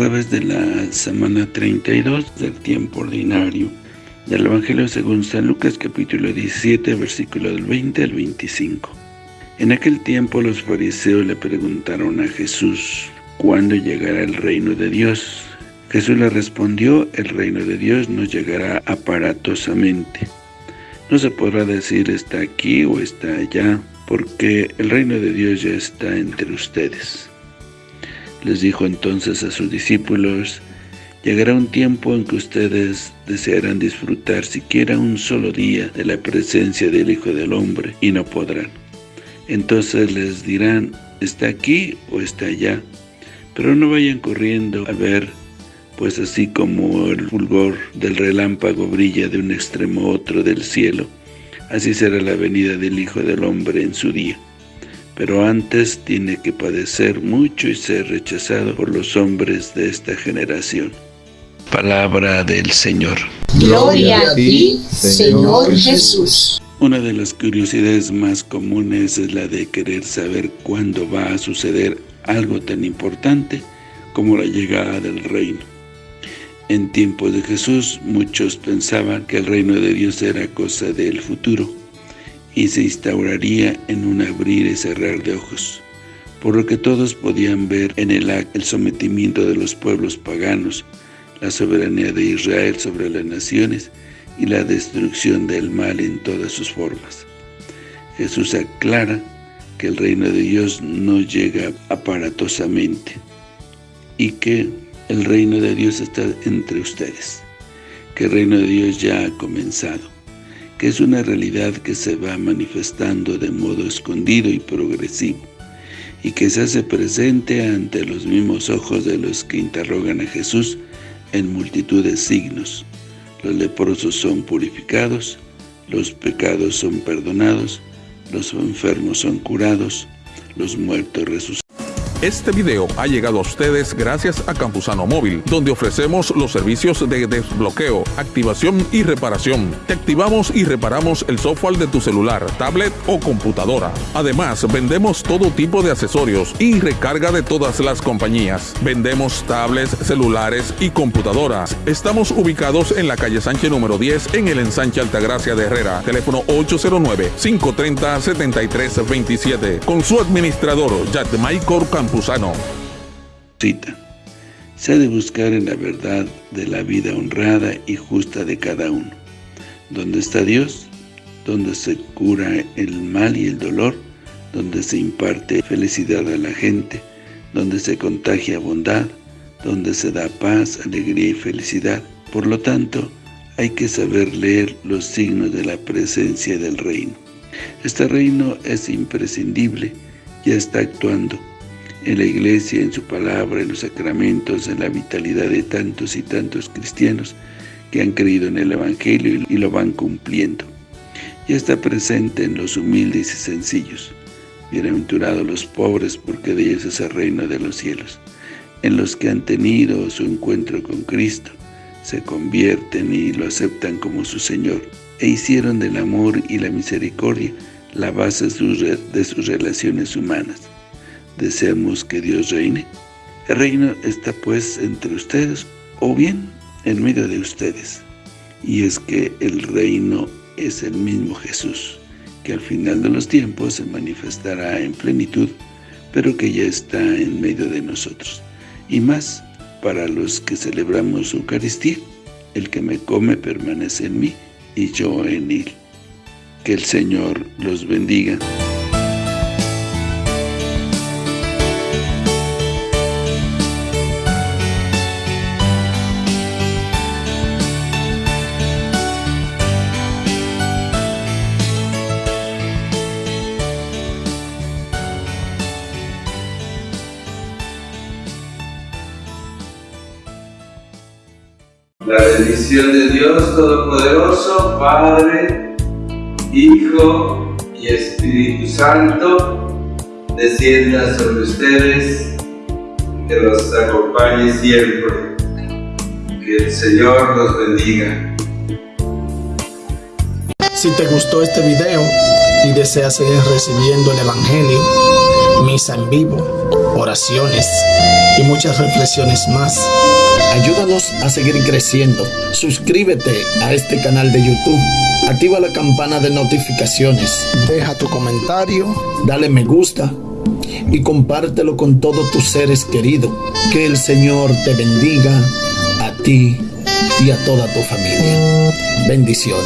jueves de la semana 32 del tiempo ordinario del Evangelio según San Lucas capítulo 17 versículo del 20 al 25. En aquel tiempo los fariseos le preguntaron a Jesús, ¿cuándo llegará el reino de Dios? Jesús le respondió, el reino de Dios no llegará aparatosamente. No se podrá decir está aquí o está allá, porque el reino de Dios ya está entre ustedes. Les dijo entonces a sus discípulos, Llegará un tiempo en que ustedes desearán disfrutar siquiera un solo día de la presencia del Hijo del Hombre y no podrán. Entonces les dirán, está aquí o está allá, pero no vayan corriendo a ver, pues así como el fulgor del relámpago brilla de un extremo a otro del cielo, así será la venida del Hijo del Hombre en su día pero antes tiene que padecer mucho y ser rechazado por los hombres de esta generación. Palabra del Señor. Gloria a ti, Señor Jesús. Una de las curiosidades más comunes es la de querer saber cuándo va a suceder algo tan importante como la llegada del reino. En tiempos de Jesús, muchos pensaban que el reino de Dios era cosa del futuro y se instauraría en un abrir y cerrar de ojos, por lo que todos podían ver en el acto el sometimiento de los pueblos paganos, la soberanía de Israel sobre las naciones y la destrucción del mal en todas sus formas. Jesús aclara que el reino de Dios no llega aparatosamente y que el reino de Dios está entre ustedes, que el reino de Dios ya ha comenzado, que es una realidad que se va manifestando de modo escondido y progresivo, y que se hace presente ante los mismos ojos de los que interrogan a Jesús en multitud de signos. Los leprosos son purificados, los pecados son perdonados, los enfermos son curados, los muertos resucitan. Este video ha llegado a ustedes gracias a Campusano Móvil, donde ofrecemos los servicios de desbloqueo, activación y reparación. Te activamos y reparamos el software de tu celular, tablet o computadora. Además, vendemos todo tipo de accesorios y recarga de todas las compañías. Vendemos tablets, celulares y computadoras. Estamos ubicados en la calle Sánchez número 10 en el ensanche Altagracia de Herrera. Teléfono 809-530-7327. Con su administrador, Michael Campusano. Cita. Se ha de buscar en la verdad de la vida honrada y justa de cada uno. Donde está Dios, donde se cura el mal y el dolor, donde se imparte felicidad a la gente, donde se contagia bondad, donde se da paz, alegría y felicidad. Por lo tanto, hay que saber leer los signos de la presencia del reino. Este reino es imprescindible, ya está actuando, en la iglesia, en su palabra, en los sacramentos, en la vitalidad de tantos y tantos cristianos que han creído en el Evangelio y lo van cumpliendo. Ya está presente en los humildes y sencillos. Bienaventurados los pobres, porque de ellos es el reino de los cielos. En los que han tenido su encuentro con Cristo, se convierten y lo aceptan como su Señor, e hicieron del amor y la misericordia la base de sus relaciones humanas deseamos que Dios reine. El reino está pues entre ustedes o bien en medio de ustedes. Y es que el reino es el mismo Jesús, que al final de los tiempos se manifestará en plenitud, pero que ya está en medio de nosotros. Y más, para los que celebramos Eucaristía, el que me come permanece en mí y yo en él. Que el Señor los bendiga. La bendición de Dios Todopoderoso, Padre, Hijo y Espíritu Santo, descienda sobre ustedes, que los acompañe siempre. Que el Señor los bendiga. Si te gustó este video y deseas seguir recibiendo el Evangelio, misa en vivo, oraciones muchas reflexiones más. Ayúdanos a seguir creciendo. Suscríbete a este canal de YouTube. Activa la campana de notificaciones. Deja tu comentario. Dale me gusta. Y compártelo con todos tus seres queridos. Que el Señor te bendiga a ti y a toda tu familia. Bendiciones.